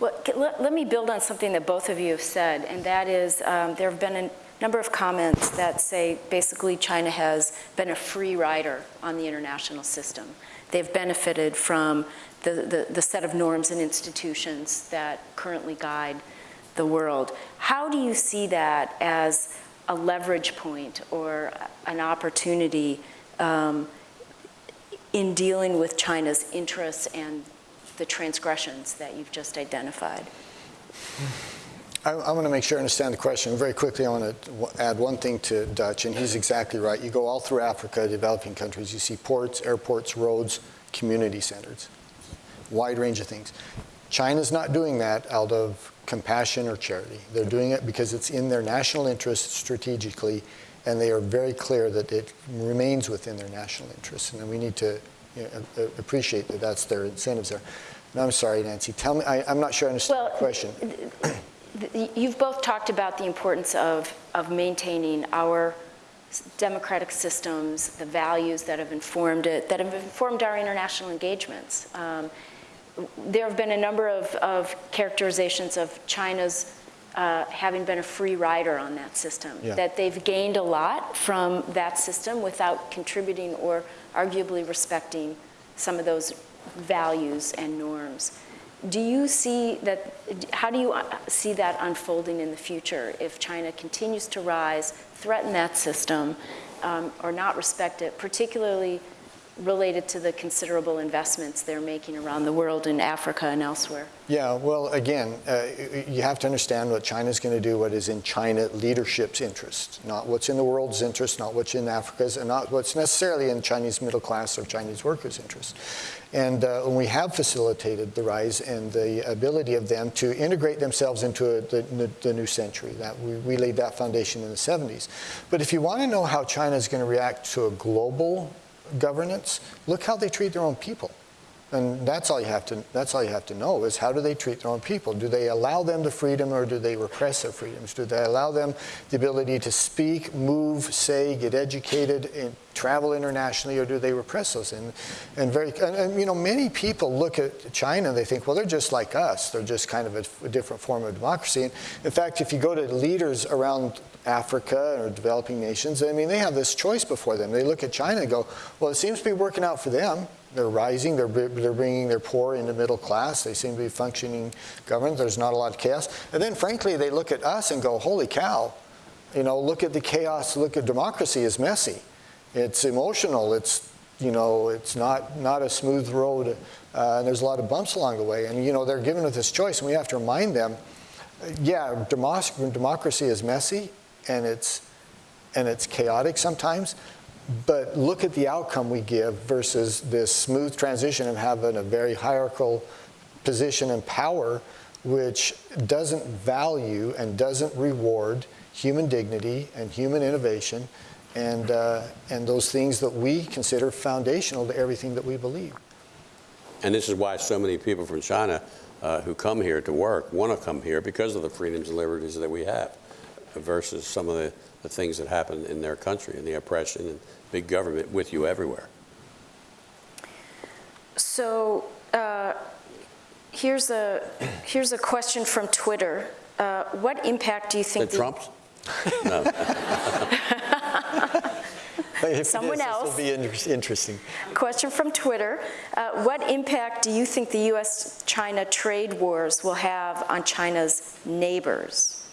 Well, let, me build on something that both of you have said, and that is um, there have been a number of comments that say basically China has been a free rider on the international system. They've benefited from the, the, the set of norms and institutions that currently guide the world. How do you see that as a leverage point or an opportunity um, in dealing with China's interests and the transgressions that you've just identified? I, I want to make sure I understand the question. Very quickly, I want to add one thing to Dutch, and he's exactly right. You go all through Africa, developing countries, you see ports, airports, roads, community centers, wide range of things. China's not doing that out of compassion or charity. They're doing it because it's in their national interest strategically, and they are very clear that it remains within their national interest, and we need to you know, appreciate that that's their incentives there. No, I'm sorry, Nancy. Tell me, I, am not sure I understand well, the question. You've both talked about the importance of, of maintaining our democratic systems, the values that have informed it, that have informed our international engagements. Um, there have been a number of, of characterizations of China's uh, having been a free rider on that system, yeah. that they've gained a lot from that system without contributing or arguably respecting some of those values and norms. Do you see that, how do you uh, see that unfolding in the future if China continues to rise, threaten that system, um, or not respect it, particularly related to the considerable investments they're making around the world in Africa and elsewhere? Yeah, well, again, uh, you have to understand what China's going to do, what is in China leadership's interest, not what's in the world's interest, not what's in Africa's, and not what's necessarily in Chinese middle class or Chinese workers' interest. And uh, we have facilitated the rise and the ability of them to integrate themselves into a, the, the, new century. That we, we laid that foundation in the 70s. But if you want to know how China is going to react to a global governance, look how they treat their own people. And that's all you have to that's all you have to know is how do they treat their own people? Do they allow them the freedom or do they repress their freedoms? Do they allow them the ability to speak, move, say, get educated, and travel internationally, or do they repress those? And and very and, and, you know many people look at China and they think, well, they're just like us. They're just kind of a, a different form of democracy. And in fact, if you go to leaders around Africa or developing nations, I mean, they have this choice before them. They look at China and go, well, it seems to be working out for them. They're rising, they're, they're bringing their poor into middle class. They seem to be functioning government. There's not a lot of chaos. And then, frankly, they look at us and go, holy cow, you know, look at the chaos, look at democracy is messy. It's emotional, it's, you know, it's not, not a smooth road, uh, and there's a lot of bumps along the way. And, you know, they're given with this choice, and we have to remind them, yeah, democracy is messy, and it's, and it's chaotic sometimes, but look at the outcome we give versus this smooth transition of having a very hierarchical position and power which doesn't value and doesn't reward human dignity and human innovation and, uh, and those things that we consider foundational to everything that we believe. And this is why so many people from China uh, who come here to work want to come here because of the freedoms and liberties that we have versus some of the, the things that happen in their country and the oppression and big government with you everywhere. So uh, here's a here's a question from Twitter. Uh, what impact do you think The Trumps? No. Someone is, else. This will be inter- interesting. Question from Twitter. Uh, what impact do you think the U.S.-China trade wars will have on China's neighbors?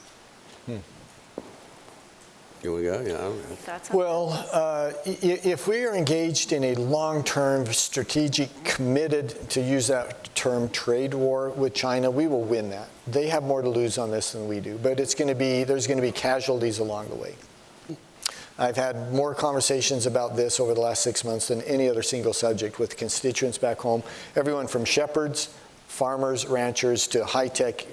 Here we go, yeah. I don't know. Any Well, uh, i- i- if we are engaged in a long-term, strategic, committed, to use that term, trade war with China, we will win that. They have more to lose on this than we do, but it's going to be, there's going to be casualties along the way. I've had more conversations about this over the last six months than any other single subject with constituents back home. Everyone from shepherds, farmers, ranchers, to high-tech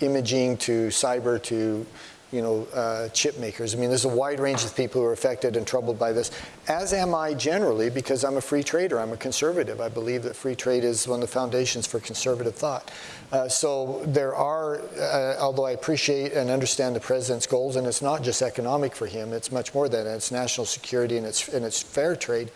imaging, to cyber, to you know, uh, chip makers. I mean, there's a wide range of people who are affected and troubled by this, as am I generally, because I'm a free trader. I'm a conservative. I believe that free trade is one of the foundations for conservative thought. Uh, so there are, uh, although I appreciate and understand the president's goals, and it's not just economic for him, it's much more than that. It's national security and it's, and it's fair trade.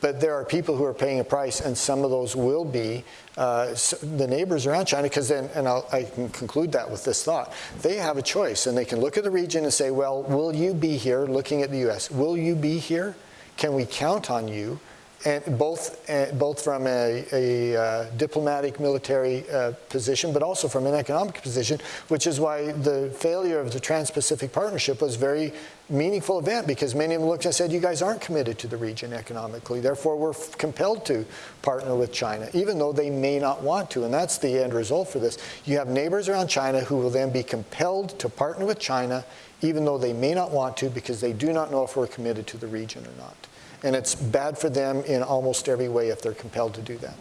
But there are people who are paying a price, and some of those will be uh, the neighbors around China, because then, and I'll, I can conclude that with this thought, they have a choice, and they can look at the region and say, well, will you be here, looking at the U.S., will you be here? Can we count on you? And both, uh, both from a, a uh, diplomatic military uh, position, but also from an economic position, which is why the failure of the Trans-Pacific Partnership was a very meaningful event because many of them looked and said, you guys aren't committed to the region economically, therefore we're compelled to partner with China, even though they may not want to. And that's the end result for this. You have neighbors around China who will then be compelled to partner with China, even though they may not want to because they do not know if we're committed to the region or not. And it's bad for them in almost every way if they're compelled to do that.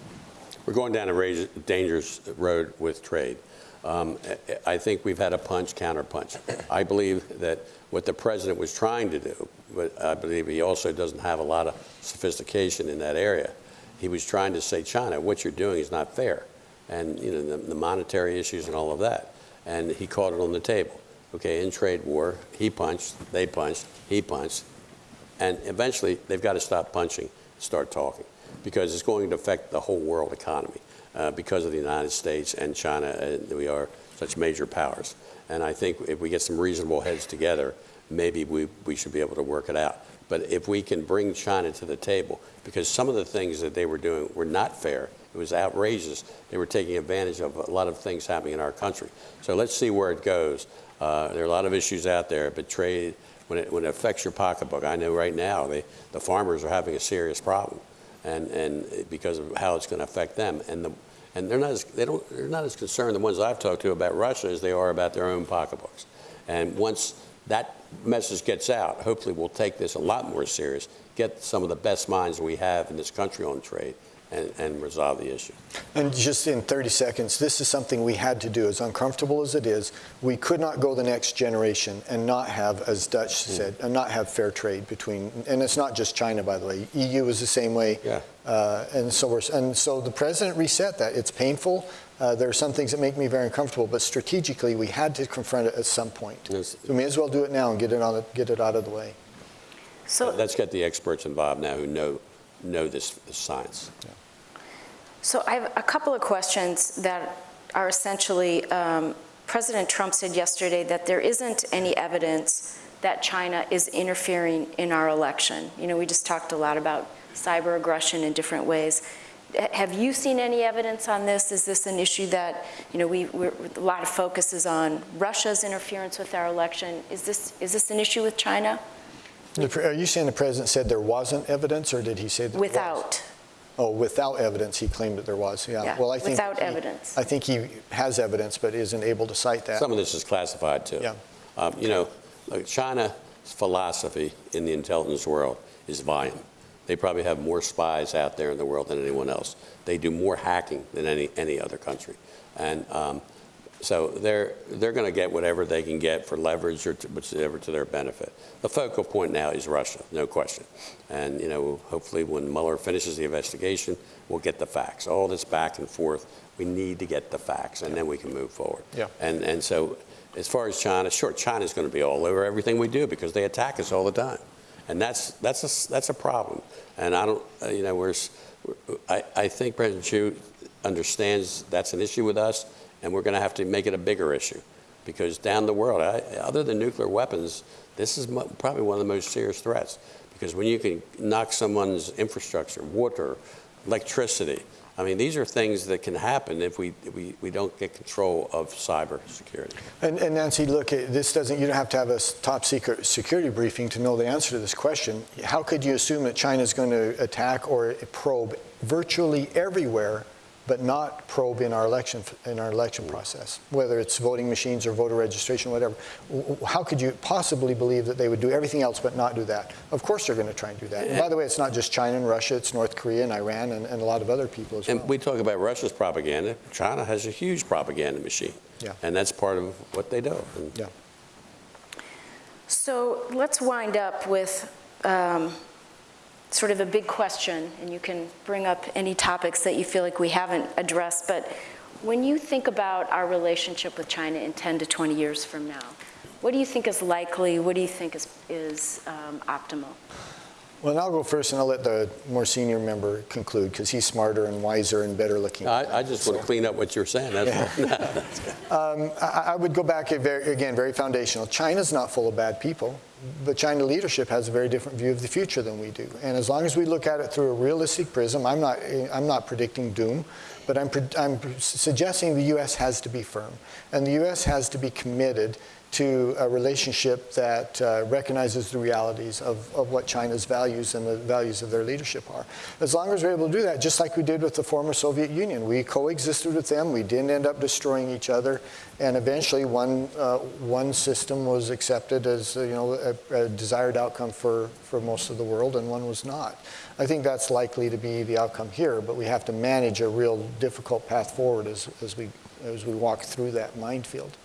We're going down a dangerous road with trade. Um, I I think we've had a punch counterpunch. I believe that what the president was trying to do, but I believe he also doesn't have a lot of sophistication in that area. He was trying to say, China, what you're doing is not fair, and you know the, the monetary issues and all of that. And he caught it on the table. Okay, in trade war, he punched, they punched, he punched, and eventually, they've got to stop punching start talking because it's going to affect the whole world economy uh, because of the United States and China. Uh, we are such major powers. And I think if we get some reasonable heads together, maybe we, we should be able to work it out. But if we can bring China to the table, because some of the things that they were doing were not fair, it was outrageous. They were taking advantage of a lot of things happening in our country. So let's see where it goes. Uh, there are a lot of issues out there, but trade, when it, when it affects your pocketbook, I know right now they, the farmers are having a serious problem, and, and because of how it's going to affect them. And, the, and they're, not as, they don't, they're not as concerned, the ones I've talked to about Russia, as they are about their own pocketbooks. And once that message gets out, hopefully we'll take this a lot more serious, get some of the best minds we have in this country on trade, and, and resolve the issue. And just in 30 seconds, this is something we had to do. As uncomfortable as it is, we could not go the next generation and not have, as Dutch said, and not have fair trade between. And it's not just China, by the way. EU is the same way. Yeah. Uh, and so we're, and so the president reset that. It's painful. Uh, there are some things that make me very uncomfortable, but strategically, we had to confront it at some point. Yes. So we may as well do it now and get it on, get it out of the way. So, Let's get the experts involved now who know, know this, this science. so I have a couple of questions that are essentially, um, President Trump said yesterday that there isn't any evidence that China is interfering in our election. You know, we just talked a lot about cyber aggression in different ways. Have you seen any evidence on this? Is this an issue that, you know, we, we're, a lot of focus is on Russia's interference with our election. Is this, is this an issue with China? The pre- Are you saying the president said there wasn't evidence, or did he say there was? Without. Oh, without evidence, he claimed that there was, yeah. Yeah, Well, I think without he- evidence. I think he has evidence, but isn't able to cite that. Some of this is classified too. Yeah. Um, you know, look, China's philosophy in the intelligence world is volume. They probably have more spies out there in the world than anyone else. They do more hacking than any, any other country. And um, so they're, they're going to get whatever they can get for leverage or to, whatever to their benefit. The focal point now is Russia, no question. And, you know, hopefully when Mueller finishes the investigation, we'll get the facts. All this back and forth, we need to get the facts, and then we can move forward. Yeah. And, and so as far as China, sure, China's going to be all over everything we do because they attack us all the time. And that's, that's, a, that's a problem. And I don't, you know, we're, I, I think President Xi understands that's an issue with us, and we're going to have to make it a bigger issue. Because down the world, I, other than nuclear weapons, this is probably one of the most serious threats. Because when you can knock someone's infrastructure, water, electricity, I mean, these are things that can happen if we, we, we don't get control of cyber security. And, and Nancy, look, this doesn't, you don't have to have a top secret security briefing to know the answer to this question. How could you assume that China's going to attack or probe virtually everywhere, but not probe in our election, in our election process, whether it's voting machines or voter registration, whatever? W- w- How could you possibly believe that they would do everything else but not do that? Of course they're going to try and do that. And by the way, it's not just China and Russia, it's North Korea and Iran and, and a lot of other people as well. And we talk about Russia's propaganda. China has a huge propaganda machine. Yeah. And that's part of what they do. And Yeah. So let's wind up with um, sort of a big question, and you can bring up any topics that you feel like we haven't addressed. But when you think about our relationship with China in 10 to 20 years from now, what do you think is likely? What do you think is, is um, optimal? Well, and I'll go first, and I'll let the more senior member conclude, because he's smarter and wiser and better looking. I, I just want to clean up what you're saying. That's all. Um, I, I would go back, very, again, very foundational. China's not full of bad people, but China leadership has a very different view of the future than we do. And as long as we look at it through a realistic prism, I'm not, I'm not predicting doom, but I'm, I'm suggesting the U.S. has to be firm. And the U.S. has to be committed to a relationship that uh, recognizes the realities of, of what China's values and the values of their leadership are. As long as we're able to do that, just like we did with the former Soviet Union, we coexisted with them, we didn't end up destroying each other, and eventually one, uh, one system was accepted as uh, you know, a, a desired outcome for, for most of the world, and one was not. I think that's likely to be the outcome here, but we have to manage a real difficult path forward as, as, we, as we walk through that minefield.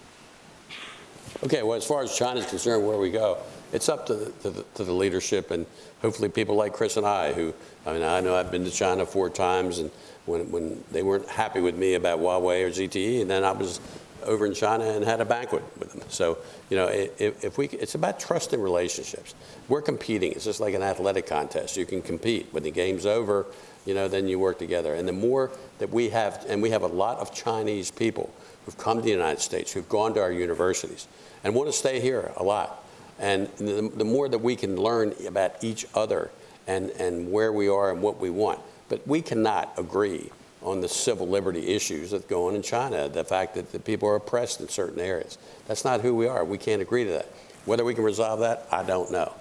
Okay, well, as far as China's concerned, where we go, it's up to the, to the, to the leadership and hopefully people like Chris and I, who, I mean, I know I've been to China four times, and when, when they weren't happy with me about Huawei or ZTE, and then I was over in China and had a banquet with them. So, you know, if, if we, it's about trusting relationships. We're competing. It's just like an athletic contest. You can compete. When the game's over, you know, then you work together. And the more that we have, and we have a lot of Chinese people who've come to the United States, who've gone to our universities, and want to stay here a lot. And the, the more that we can learn about each other and, and where we are and what we want. But we cannot agree on the civil liberty issues that go on in China, the fact that the people are oppressed in certain areas. That's not who we are. We can't agree to that. Whether we can resolve that, I don't know.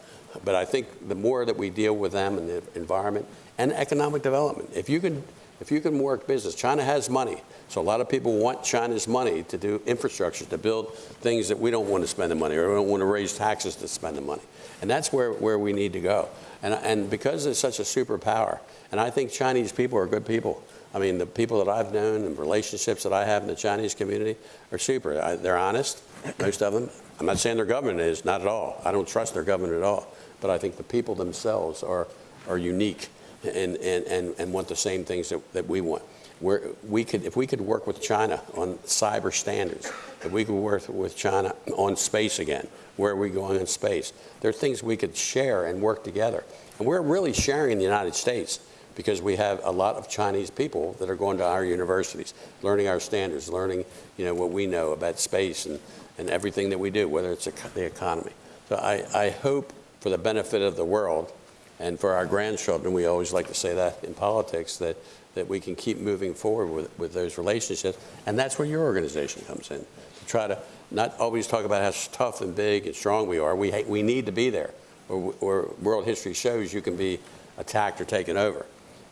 But I think the more that we deal with them and the environment and economic development, if you can, if you can work business, China has money. So a lot of people want China's money to do infrastructure, to build things that we don't want to spend the money or we don't want to raise taxes to spend the money. And that's where, where we need to go. And, and because it's such a superpower, and I think Chinese people are good people. I mean, the people that I've known and relationships that I have in the Chinese community are super. I, they're honest, most of them. I'm not saying their government is, not at all. I don't trust their government at all. But I think the people themselves are, are unique and, and, and, and want the same things that, that we want. Where we could, if we could work with China on cyber standards, if we could work with China on space again, where are we going in space? There are things we could share and work together. And we're really sharing in the United States because we have a lot of Chinese people that are going to our universities, learning our standards, learning you know, what we know about space and, and everything that we do, whether it's the economy. So I, I hope for the benefit of the world and for our grandchildren, we always like to say that in politics, that, that we can keep moving forward with, with those relationships. And that's where your organization comes in, to try to not always talk about how tough and big and strong we are. We, we need to be there, or, or world history shows you can be attacked or taken over.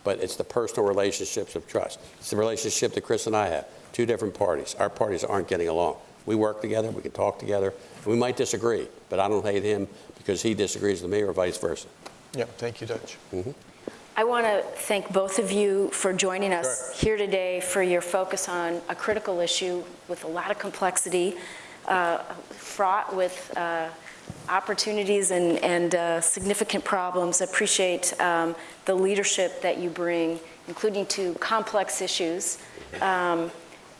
But it's the personal relationships of trust. It's the relationship that Chris and I have, two different parties. Our parties aren't getting along. We work together, we can talk together, we might disagree, but I don't hate him because he disagrees with me or vice versa. Yeah, thank you, Dutch. I want to thank both of you for joining us here today, for your focus on a critical issue with a lot of complexity, uh, fraught with uh, opportunities and, and uh, significant problems. I Appreciate um, the leadership that you bring, including to complex issues, um,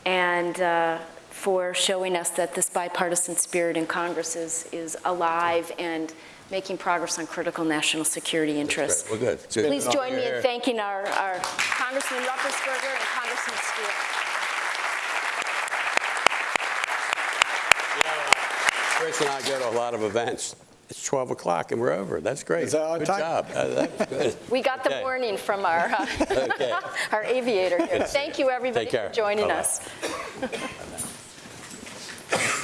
and uh, for showing us that this bipartisan spirit in Congress is, is alive and making progress on critical national security interests. We're good. Good. Please join me in thanking our, our Congressman Ruppersberger and Congressman Stewart. Chris and I go to a lot of events. It's 12 o'clock and we're over. That's great. Is that Good time? job. Uh, That's good. We got the Okay. warning from our, uh, Okay. our aviator here. Thank you, everybody, for joining Bye-bye. us.